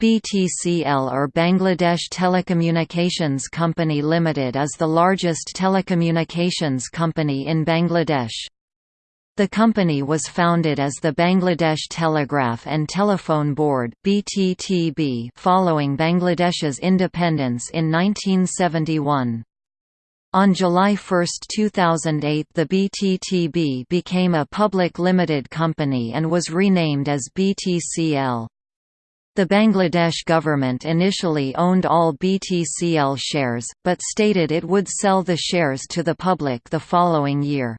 BTCL or Bangladesh Telecommunications Company Limited is the largest telecommunications company in Bangladesh. The company was founded as the Bangladesh Telegraph and Telephone Board (BTTB) following Bangladesh's independence in 1971. On July 1, 2008 the BTTB became a public limited company and was renamed as BTCL. The Bangladesh government initially owned all BTCL shares, but stated it would sell the shares to the public the following year.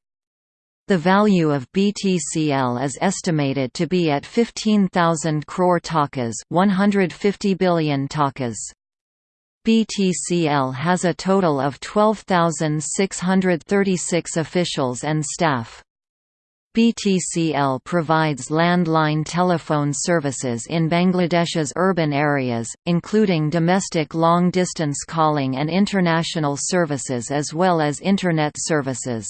The value of BTCL is estimated to be at 15,000 crore takas 150 billion takas. BTCL has a total of 12,636 officials and staff. BTCL provides landline telephone services in Bangladesh's urban areas, including domestic long-distance calling and international services as well as Internet services.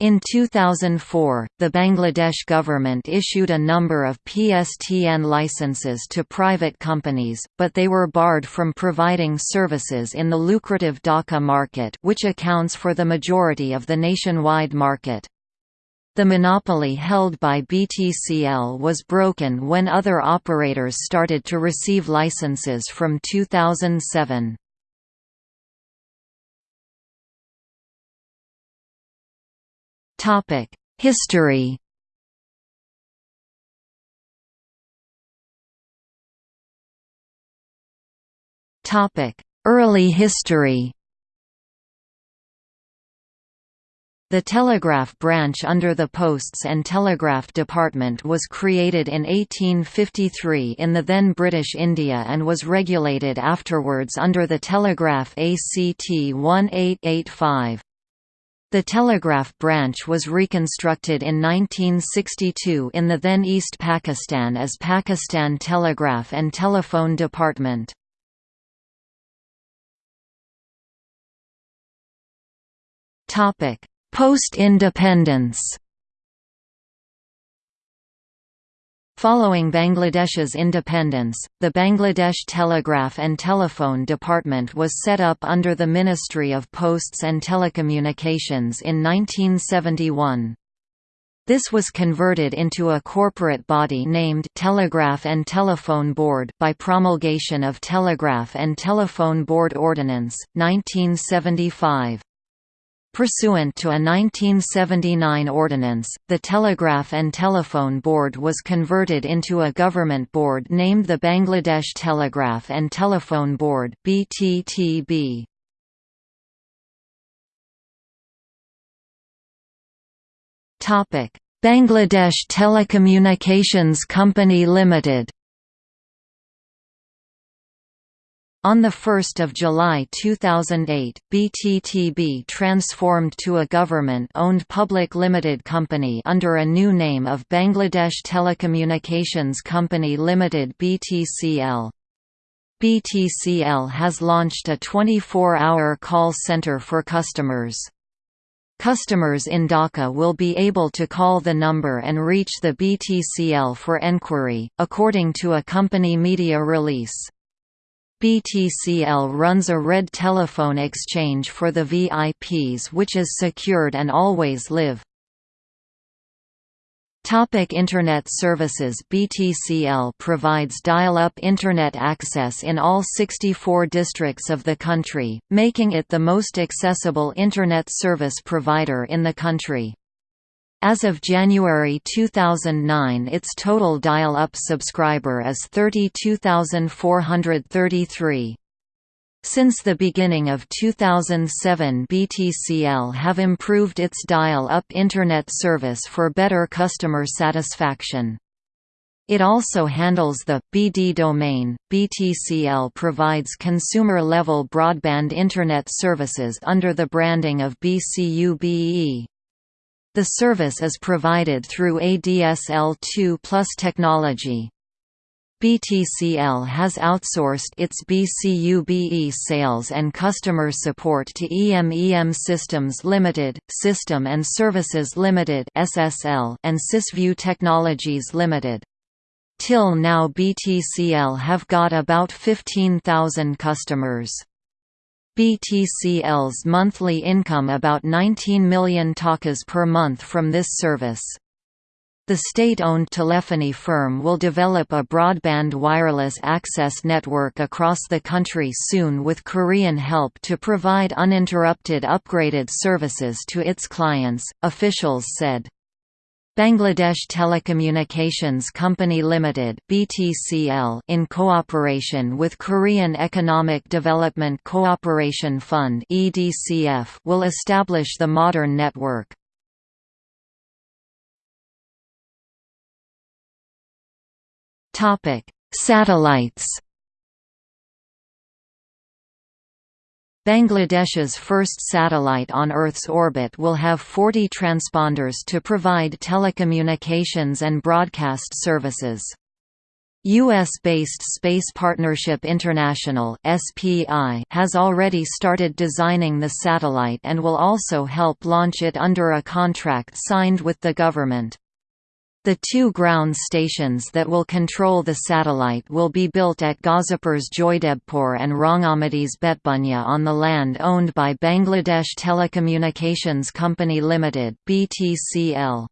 In 2004, the Bangladesh government issued a number of PSTN licenses to private companies, but they were barred from providing services in the lucrative Dhaka market which accounts for the majority of the nationwide market. The monopoly held by BTCL was broken when other operators started to receive licenses from 2007. History Early history The telegraph branch under the Posts and Telegraph Department was created in 1853 in the then British India and was regulated afterwards under the Telegraph Act 1885. The telegraph branch was reconstructed in 1962 in the then East Pakistan as Pakistan Telegraph and Telephone Department. Topic Post-independence Following Bangladesh's independence, the Bangladesh Telegraph and Telephone Department was set up under the Ministry of Posts and Telecommunications in 1971. This was converted into a corporate body named Telegraph and Telephone Board by promulgation of Telegraph and Telephone Board Ordinance, 1975. Pursuant to a 1979 ordinance, the Telegraph and Telephone Board was converted into a government board named the Bangladesh Telegraph and Telephone Board BTTB. Bangladesh Telecommunications Company Limited On 1 July 2008, BTTB transformed to a government-owned public limited company under a new name of Bangladesh Telecommunications Company Limited BTCL. BTCL has launched a 24-hour call center for customers. Customers in Dhaka will be able to call the number and reach the BTCL for enquiry, according to a company media release. BTCL runs a red telephone exchange for the VIPs which is secured and always live. Topic Internet services BTCL provides dial-up Internet access in all 64 districts of the country, making it the most accessible Internet service provider in the country. As of January 2009 its total dial-up subscriber is 32,433. Since the beginning of 2007 BTCL have improved its dial-up Internet service for better customer satisfaction. It also handles the BD domain. BTCL provides consumer-level broadband Internet services under the branding of BCUBE. The service is provided through ADSL2 Plus technology. BTCL has outsourced its BCUBE sales and customer support to EMEM Systems Limited, System and Services Limited (SSL) and Sysview Technologies Limited. Till now BTCL have got about 15,000 customers. BTCL's monthly income about 19 million takas per month from this service. The state-owned telephony firm will develop a broadband wireless access network across the country soon with Korean help to provide uninterrupted upgraded services to its clients, officials said. Bangladesh Telecommunications Company Limited (BTCL) in cooperation with Korean Economic Development Cooperation Fund (EDCF) will establish the modern network. Topic: Satellites. Bangladesh's first satellite on Earth's orbit will have 40 transponders to provide telecommunications and broadcast services. U.S.-based Space Partnership International has already started designing the satellite and will also help launch it under a contract signed with the government. The two ground stations that will control the satellite will be built at Gazipur's Joydebpur and Rangamati's Betbunya on the land owned by Bangladesh Telecommunications Company Limited (BTCL).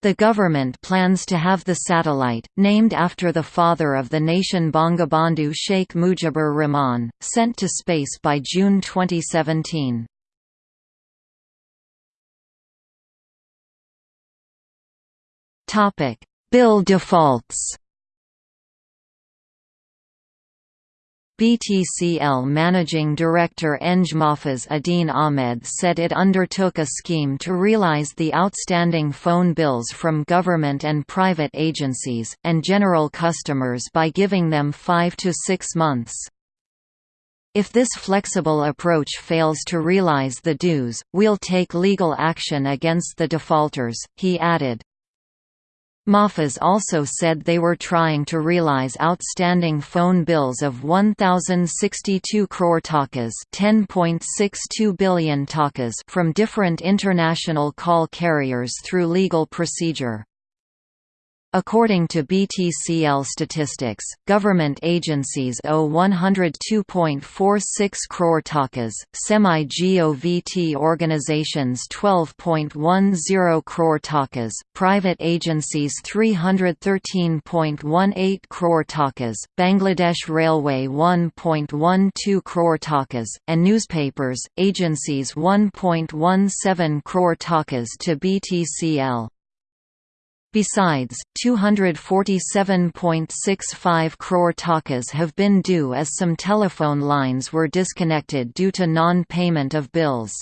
The government plans to have the satellite, named after the father of the nation Bangabandhu Sheikh Mujibur Rahman, sent to space by June 2017. Topic: Bill defaults. BTCL Managing Director Eng Mahfuz Uddin Ahmed said it undertook a scheme to realize the outstanding phone bills from government and private agencies, and general customers by giving them five to six months. If this flexible approach fails to realize the dues, we'll take legal action against the defaulters, he added. Mahfuz also said they were trying to realize outstanding phone bills of 1,062 crore takas (10.62 billion takas) from different international call carriers through legal procedure. According to BTCL statistics, government agencies owe 102.46 crore takas, semi-GOVT organizations 12.10 crore takas, private agencies 313.18 crore takas, Bangladesh Railway 1.12 crore takas, and newspapers, agencies 1.17 crore takas to BTCL. Besides, 247.65 crore takas have been due as some telephone lines were disconnected due to non-payment of bills.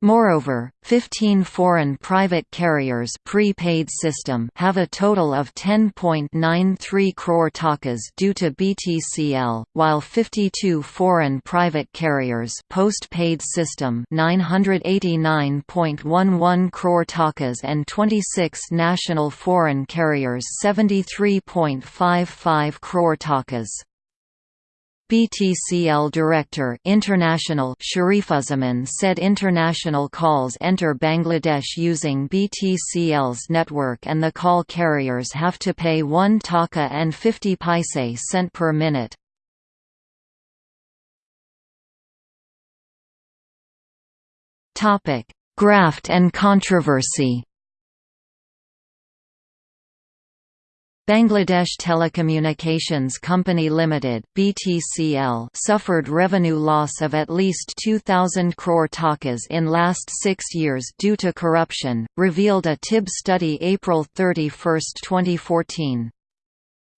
Moreover, 15 foreign private carriers prepaid system have a total of 10.93 crore takas due to BTCL, while 52 foreign private carriers postpaid system 989.11 crore takas and 26 national foreign carriers 73.55 crore takas. BTCL Director International Sharifuzzaman said international calls enter Bangladesh using BTCL's network and the call carriers have to pay 1 taka and 50 paise cent per minute. Graft and controversy Bangladesh Telecommunications Company Limited (BTCL) suffered revenue loss of at least 2000 crore takas in last 6 years due to corruption, revealed a TIB study April 31, 2014.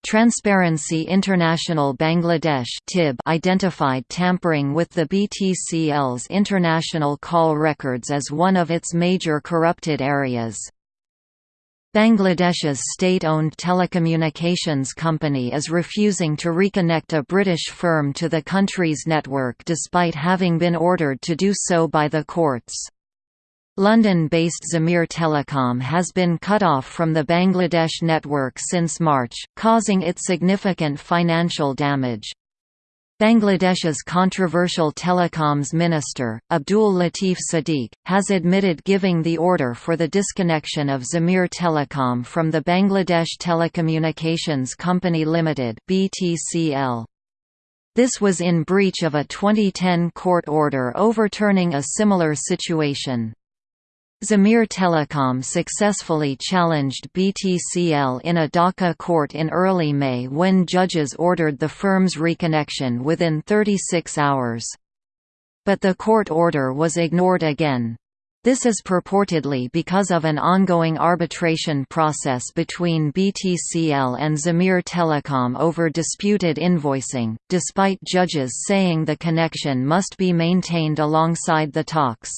Transparency International Bangladesh (TIB) identified tampering with the BTCL's international call records as one of its major corrupted areas. Bangladesh's state-owned telecommunications company is refusing to reconnect a British firm to the country's network despite having been ordered to do so by the courts. London-based Zamir Telecom has been cut off from the Bangladesh network since March, causing it significant financial damage. Bangladesh's controversial telecoms minister, Abdul Latif Siddique, has admitted giving the order for the disconnection of Zamir Telecom from the Bangladesh Telecommunications Company Limited (BTCL). This was in breach of a 2010 court order overturning a similar situation. Zamir Telecom successfully challenged BTCL in a Dhaka court in early May when judges ordered the firm's reconnection within 36 hours. But the court order was ignored again. This is purportedly because of an ongoing arbitration process between BTCL and Zamir Telecom over disputed invoicing, despite judges saying the connection must be maintained alongside the talks.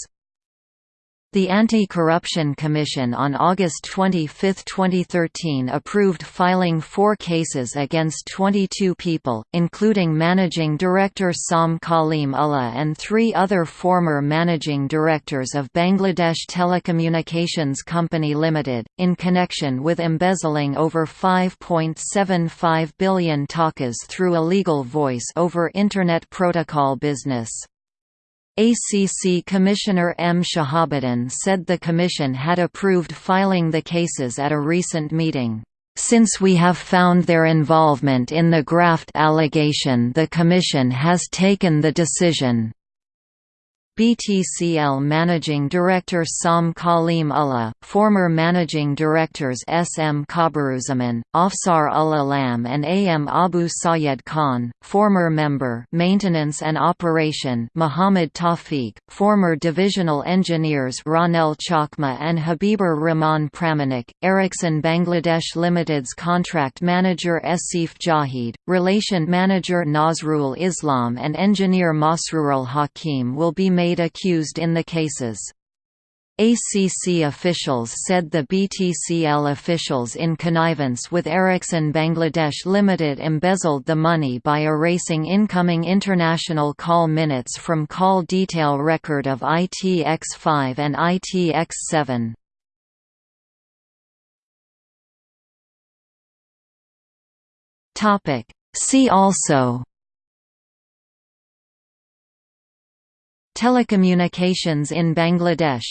The Anti-Corruption Commission on August 25, 2013 approved filing four cases against 22 people, including Managing Director Sam Kalim Ullah and three other former Managing Directors of Bangladesh Telecommunications Company Limited, in connection with embezzling over 5.75 billion takas through illegal voice over Internet Protocol business. ACC Commissioner M. Shahabuddin said the Commission had approved filing the cases at a recent meeting. Since we have found their involvement in the graft allegation the Commission has taken the decision BTCL Managing Director Sam Kalim Ullah, former Managing Directors S. M. Kabaruzaman, Afsar Ullah Lam and A. M. Abu Sayed Khan, former member Maintenance and Operation Muhammad Tawfiq, former Divisional Engineers Ranel Chakma and Habibur Rahman Pramanik, Ericsson Bangladesh Limited's Contract Manager Asif Jahid, Relation Manager Nazrul Islam and Engineer Masrurul Hakim will be made made accused in the cases. ACC officials said the BTCL officials in connivance with Ericsson Bangladesh Limited embezzled the money by erasing incoming international call minutes from call detail record of ITX5 and ITX7. See also Telecommunications in Bangladesh